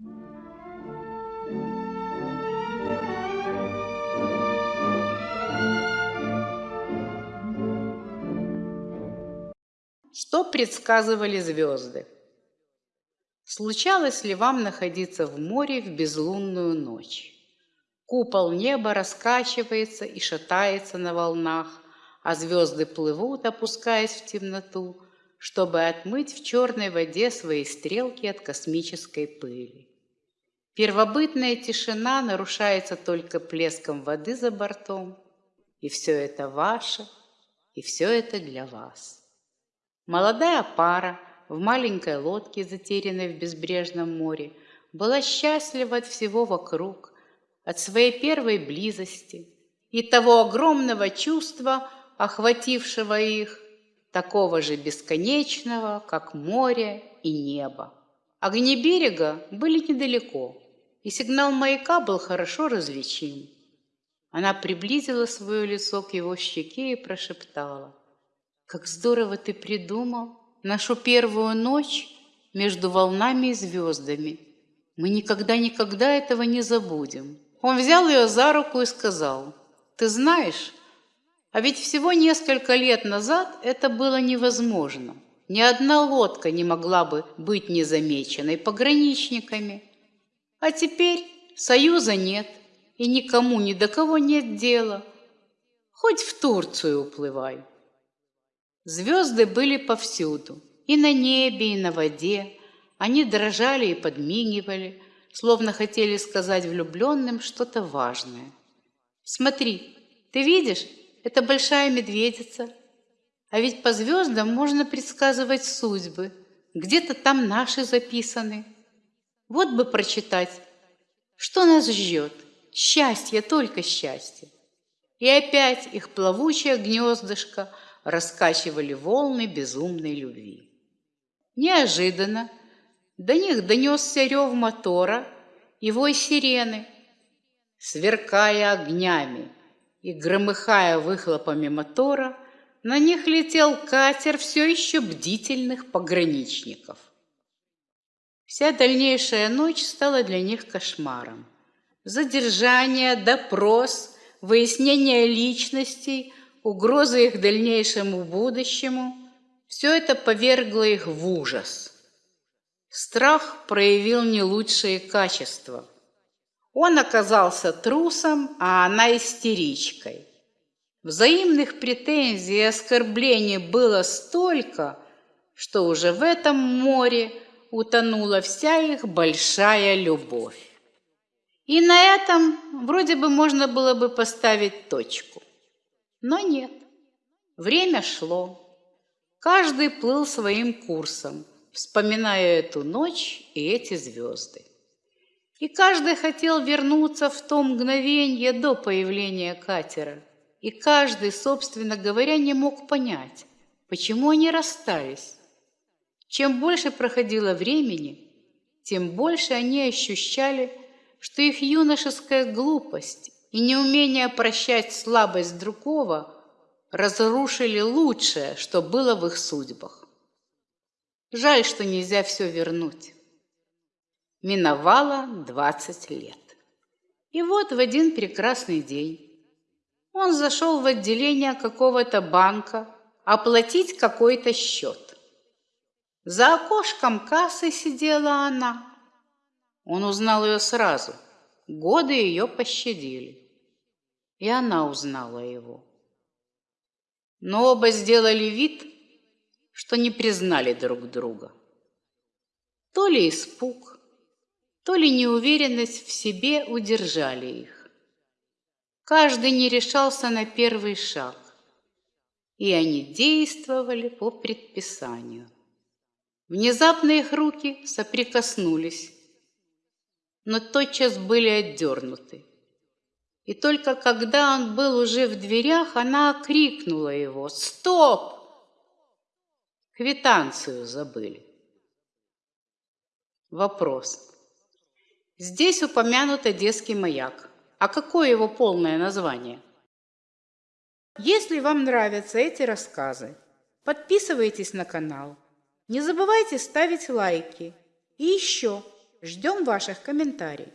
Что предсказывали звезды? Случалось ли вам находиться в море в безлунную ночь? Купол неба раскачивается и шатается на волнах, а звезды плывут, опускаясь в темноту, чтобы отмыть в черной воде свои стрелки от космической пыли. Первобытная тишина нарушается только плеском воды за бортом, и все это ваше, и все это для вас. Молодая пара в маленькой лодке, затерянной в безбрежном море, была счастлива от всего вокруг, от своей первой близости и того огромного чувства, охватившего их, такого же бесконечного, как море и небо. Огни берега были недалеко, и сигнал маяка был хорошо различим. Она приблизила свое лицо к его щеке и прошептала. Как здорово ты придумал нашу первую ночь между волнами и звездами. Мы никогда-никогда этого не забудем. Он взял ее за руку и сказал, ты знаешь, а ведь всего несколько лет назад это было невозможно. Ни одна лодка не могла бы быть незамеченной пограничниками. А теперь союза нет, и никому ни до кого нет дела. Хоть в Турцию уплывай. Звезды были повсюду, и на небе, и на воде. Они дрожали и подмигивали, словно хотели сказать влюбленным что-то важное. «Смотри, ты видишь, это большая медведица. А ведь по звездам можно предсказывать судьбы. Где-то там наши записаны. Вот бы прочитать, что нас ждет. Счастье, только счастье. И опять их плавучее гнездышко – раскачивали волны безумной любви. Неожиданно до них донесся рев мотора и вой сирены. Сверкая огнями и громыхая выхлопами мотора, на них летел катер все еще бдительных пограничников. Вся дальнейшая ночь стала для них кошмаром. Задержание, допрос, выяснение личностей, угроза их дальнейшему будущему, все это повергло их в ужас. Страх проявил не лучшие качества. Он оказался трусом, а она истеричкой. Взаимных претензий и оскорблений было столько, что уже в этом море утонула вся их большая любовь. И на этом вроде бы можно было бы поставить точку. Но нет. Время шло. Каждый плыл своим курсом, вспоминая эту ночь и эти звезды. И каждый хотел вернуться в то мгновение до появления катера. И каждый, собственно говоря, не мог понять, почему они расстались. Чем больше проходило времени, тем больше они ощущали, что их юношеская глупость и неумение прощать слабость другого разрушили лучшее, что было в их судьбах. Жаль, что нельзя все вернуть. Миновало двадцать лет. И вот в один прекрасный день он зашел в отделение какого-то банка оплатить какой-то счет. За окошком кассы сидела она. Он узнал ее сразу – Годы ее пощадили, и она узнала его. Но оба сделали вид, что не признали друг друга. То ли испуг, то ли неуверенность в себе удержали их. Каждый не решался на первый шаг, и они действовали по предписанию. Внезапно их руки соприкоснулись, но тотчас были отдернуты. И только когда он был уже в дверях, она крикнула его «Стоп!» Квитанцию забыли. Вопрос. Здесь упомянут Одесский маяк. А какое его полное название? Если вам нравятся эти рассказы, подписывайтесь на канал. Не забывайте ставить лайки. И еще – Ждем ваших комментариев.